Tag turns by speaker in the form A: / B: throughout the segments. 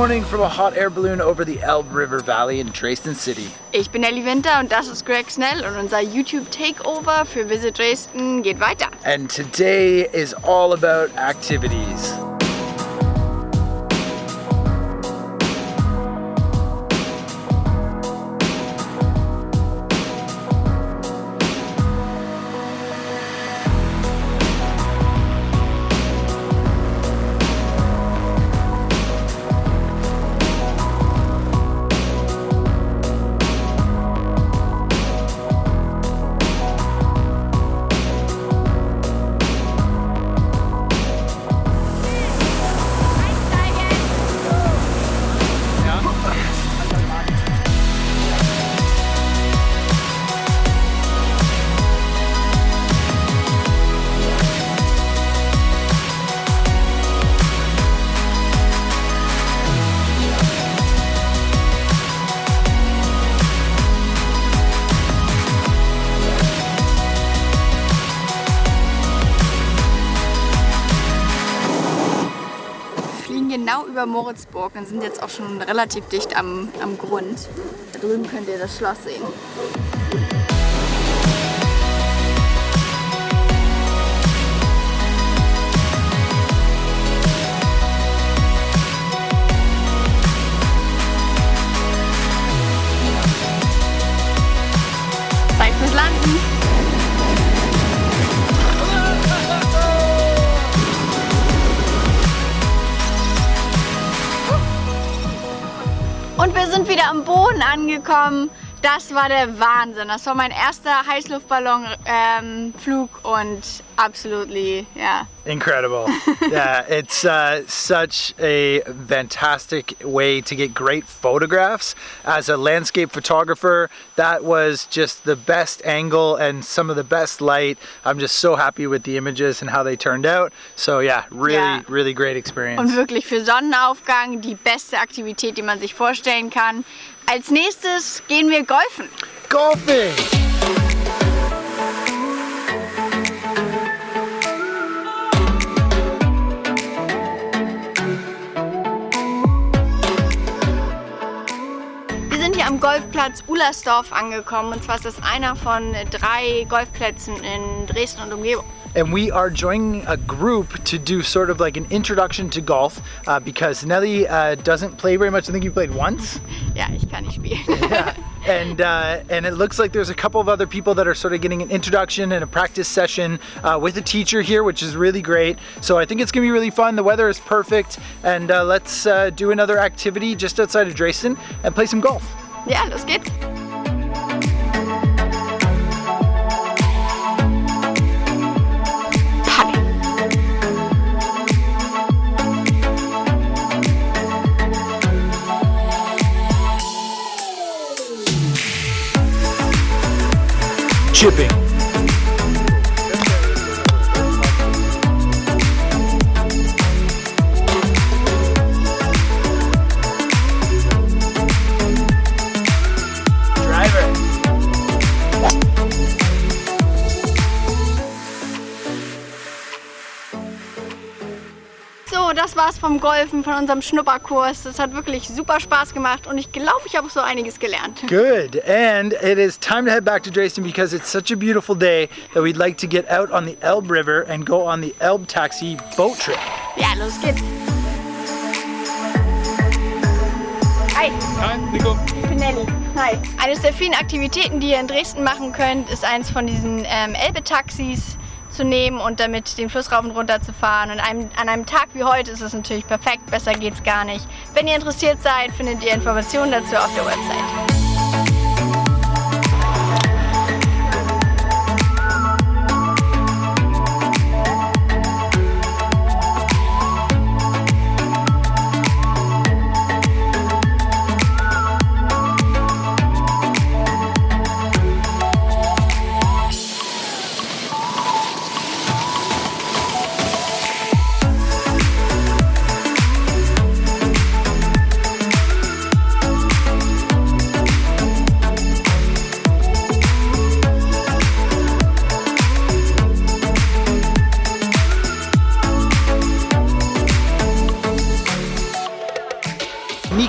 A: Good morning from a hot air balloon over the Elbe River Valley in Dresden City.
B: Ich bin Nelly Winter und das ist Greg Snell und unser YouTube Takeover für Visit Dresden geht weiter.
A: And today is all about activities.
B: Moritzburg und sind jetzt auch schon relativ dicht am, am Grund. Da drüben könnt ihr das Schloss sehen. Und wir sind wieder am Boden angekommen. Das war der Wahnsinn. Das war mein erster Heißluftballonflug ähm, und absolutely, yeah.
A: Incredible. yeah, it's uh, such a fantastic way to get great photographs. As a landscape photographer, that was just the best angle and some of the best light. I'm just so happy with the images and how they turned out. So yeah, really, yeah. really great experience.
B: Und wirklich für Sonnenaufgang die beste Aktivität, die man sich vorstellen kann. Als nächstes gehen wir golfen.
A: Golfing!
B: Golfplatz Ullersdorf angekommen und zwar ist das einer von drei Golfplätzen in Dresden und Umgebung.
A: and we are joining a group to do sort of like an introduction to golf uh, because Nelly uh, doesn't play very much. I think you played once.
B: Yeah, ich kann nicht spielen.
A: yeah. And, uh, and it looks like there's a couple of other people that are sort of getting an introduction and a practice session uh, with a teacher here, which is really great. So I think it's gonna be really fun. The weather is perfect. And uh, let's uh, do another activity just outside of Dresden and play some golf.
B: Ja, los geht's.
A: chipping.
B: War's vom Golfen, von unserem Schnupperkurs. Das hat wirklich super Spaß gemacht und ich glaube, ich habe auch so einiges gelernt.
A: Good. And it is time to head back to Dresden because it's such a beautiful day that we'd like to get out on the Elbe River and go on the Elbe Taxi boat trip.
B: Ja, los geht's. Hi.
A: Hi, Nico.
B: Ich bin Nelly. Hi. Eines der vielen Aktivitäten, die ihr in Dresden machen könnt, ist eins von diesen ähm, Elbe-Taxis zu und damit den Fluss rauf und runter zu fahren. Und an einem Tag wie heute ist es natürlich perfekt, besser geht's gar nicht. Wenn ihr interessiert seid, findet ihr Informationen dazu auf der Website.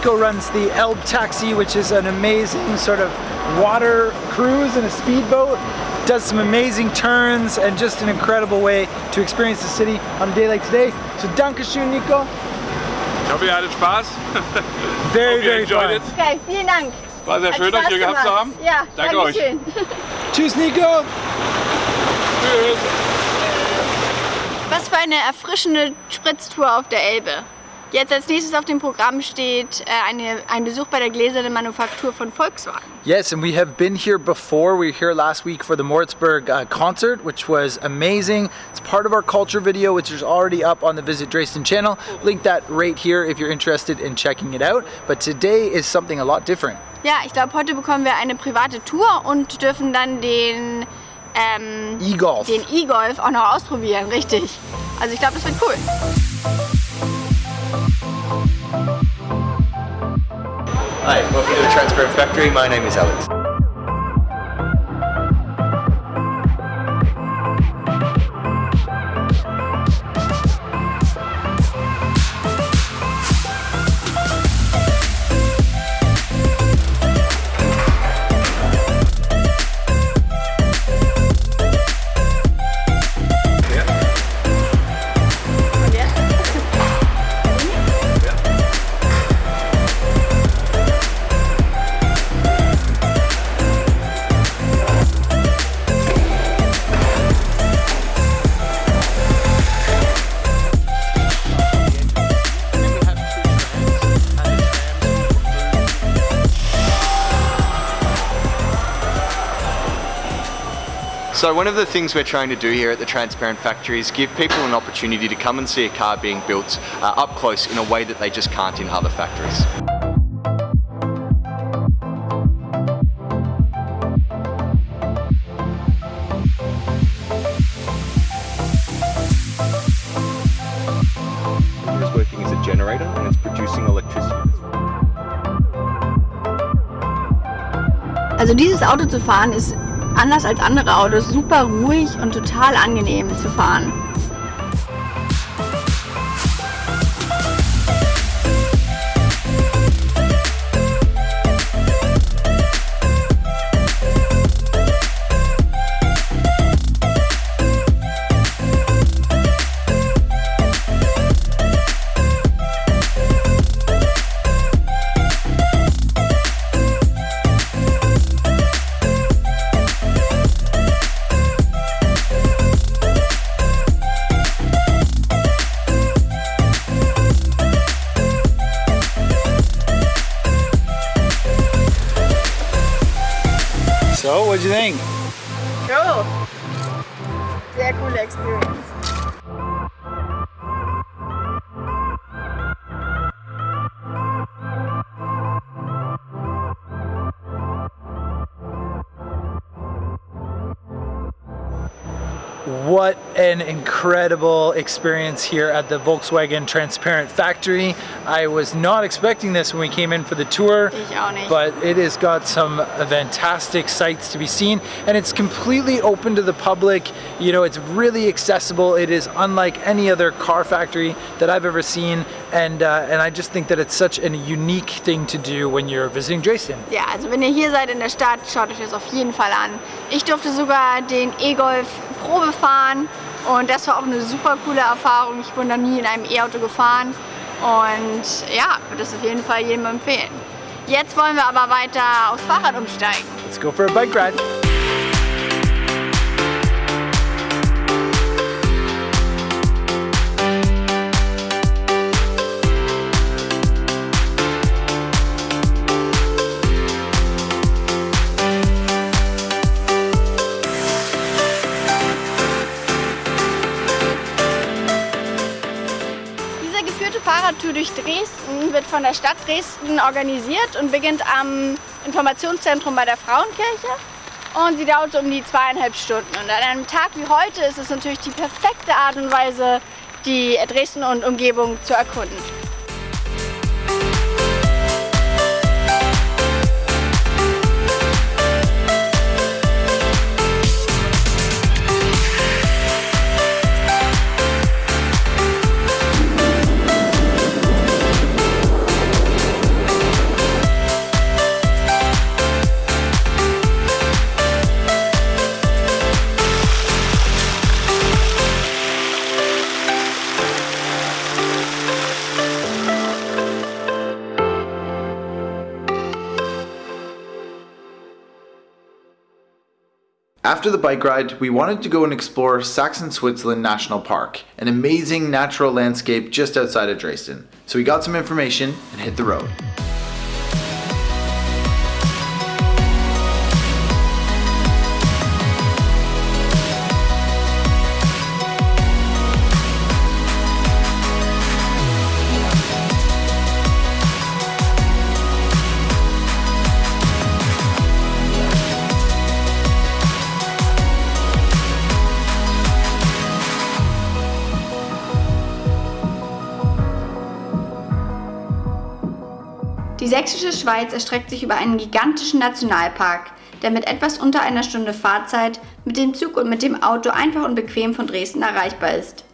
A: Nico runs the Elb Taxi, which is an amazing sort of water cruise in a speedboat. Does some amazing turns and just an incredible way to experience the city on a day like today. So Dankeschön, Nico.
C: Ich hoffe, ihr hattet Spaß.
A: Very, very
C: enjoyed
A: fun.
C: it.
B: Okay, vielen Dank.
C: War sehr
B: Hat
C: schön, euch
B: Spaß
C: hier gehabt zu haben.
B: Ja,
C: Danke
B: danke
C: euch.
B: schön.
A: Tschüss, Nico.
C: Tschüss.
B: Was für eine erfrischende Spritztour auf der Elbe. Jetzt als nächstes auf dem Programm steht äh, eine, ein Besuch bei der gläsernen Manufaktur von Volkswagen.
A: Yes, and we have been here before. We were here last week for the Moritzburg uh, concert, which was amazing. It's part of our culture video, which is already up on the Visit Dresden channel. Link that right here if you're interested in checking it out. But today is something a lot different.
B: Ja, ich glaube, heute bekommen wir eine private Tour und dürfen dann den ähm,
A: E-Golf.
B: E-Golf auch noch ausprobieren, richtig. Also ich glaube, es wird cool.
D: Hi, welcome to the Transparent Factory. My name is Alex. So one of the things we're trying to do here at the Transparent Factory is give people an opportunity to come and see a car being built uh, up close in a way that they just can't in other factories.
E: is working as a generator and it's producing electricity.
B: Also dieses Auto zu fahren ist anders als andere Autos super ruhig und total angenehm zu fahren.
A: What'd you think?
B: Cool. Sehr coole Experience.
A: What an incredible experience here at the Volkswagen Transparent Factory. I was not expecting this when we came in for the tour.
B: Ich auch nicht.
A: But it has got some fantastic sights to be seen and it's completely open to the public. You know, it's really accessible. It is unlike any other car factory that I've ever seen and, uh, and I just think that it's such a unique thing to do when you're visiting Dresden.
B: Ja, also wenn ihr hier seid in der Stadt, schaut euch das auf jeden Fall an. Ich durfte sogar den E-Golf Probe fahren und das war auch eine super coole Erfahrung. Ich wurde noch nie in einem E-Auto gefahren und ja, würde es auf jeden Fall jedem empfehlen. Jetzt wollen wir aber weiter aufs Fahrrad umsteigen.
A: Let's go for a bike ride.
B: Fahrradtour durch Dresden wird von der Stadt Dresden organisiert und beginnt am Informationszentrum bei der Frauenkirche. Und sie dauert so um die zweieinhalb Stunden. Und an einem Tag wie heute ist es natürlich die perfekte Art und Weise, die Dresden und Umgebung zu erkunden.
A: After the bike ride, we wanted to go and explore Saxon-Switzerland National Park, an amazing natural landscape just outside of Dresden. So we got some information and hit the road.
B: Die sächsische Schweiz erstreckt sich über einen gigantischen Nationalpark, der mit etwas unter einer Stunde Fahrzeit mit dem Zug und mit dem Auto einfach und bequem von Dresden erreichbar ist.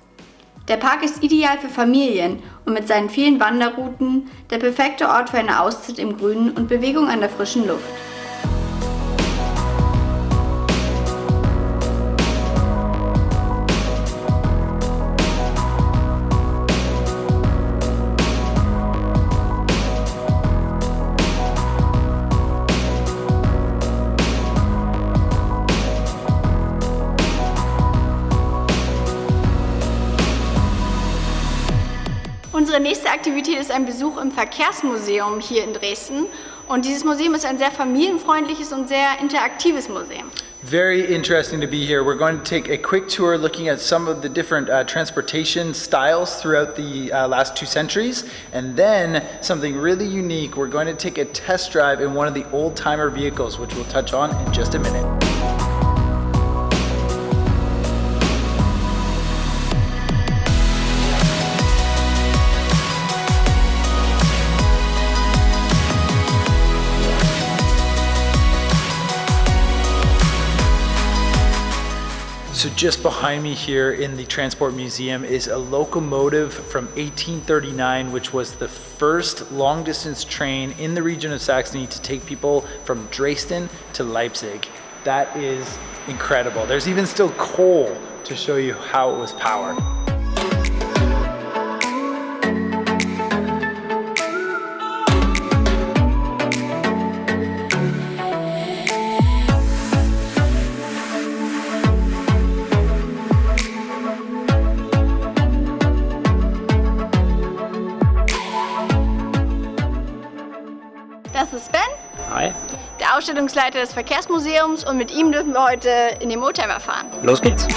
B: Der Park ist ideal für Familien und mit seinen vielen Wanderrouten der perfekte Ort für eine Auszeit im Grünen und Bewegung an der frischen Luft. Unsere nächste Aktivität ist ein Besuch im Verkehrsmuseum hier in Dresden. Und dieses Museum ist ein sehr familienfreundliches und sehr interaktives Museum.
A: Very interesting to be here. We're going to take a quick tour looking at some of the different uh, transportation styles throughout the uh, last two centuries. And then something really unique, we're going to take a test drive in one of the old timer vehicles, which we'll touch on in just a minute. So just behind me here in the Transport Museum is a locomotive from 1839, which was the first long distance train in the region of Saxony to take people from Dresden to Leipzig. That is incredible. There's even still coal to show you how it was powered.
B: Das ist Ben,
F: Hi,
B: der Ausstellungsleiter des Verkehrsmuseums und mit ihm dürfen wir heute in den Oldtimer fahren.
F: los geht's.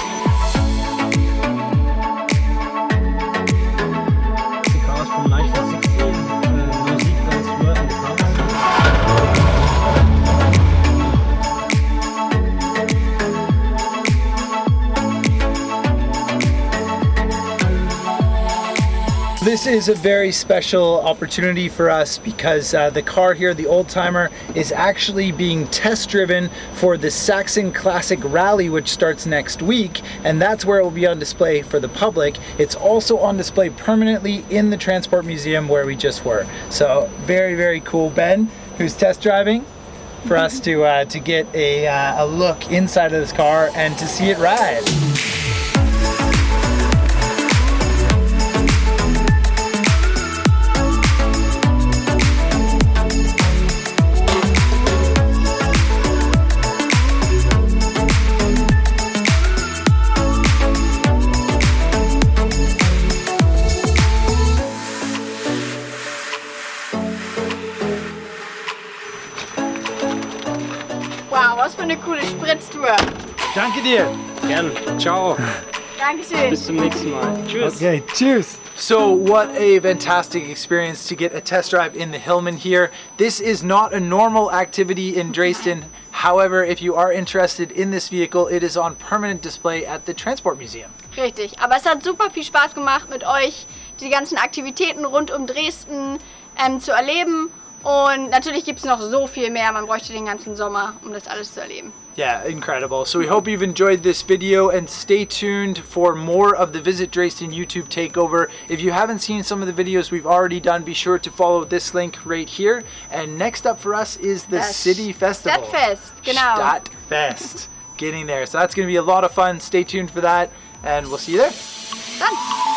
A: This is a very special opportunity for us because uh, the car here, the old timer, is actually being test driven for the Saxon Classic Rally, which starts next week, and that's where it will be on display for the public. It's also on display permanently in the Transport Museum where we just were. So very, very cool. Ben, who's test driving, for us to uh, to get a, uh, a look inside of this car and to see it ride.
F: Gern. Ciao.
B: Dankeschön.
F: Bis zum nächsten Mal. Tschüss.
A: Okay, cheers. So what a fantastic experience to get a test drive in the Hillman here. This is not a normal activity in Dresden. However, if you are interested in this vehicle, it is on permanent display at the Transport Museum.
B: Richtig, aber es hat super viel Spaß gemacht mit euch, die ganzen Aktivitäten rund um Dresden ähm, zu erleben. Und natürlich gibt es noch so viel mehr, man bräuchte den ganzen Sommer, um das alles zu erleben.
A: Yeah, incredible. So we hope you've enjoyed this video and stay tuned for more of the Visit Dresden YouTube takeover. If you haven't seen some of the videos we've already done, be sure to follow this link right here. And next up for us is the
B: Das
A: City Festival.
B: Stadtfest, genau.
A: Stadtfest. Getting there. So that's going to be a lot of fun. Stay tuned for that and we'll see you there.
B: Dann!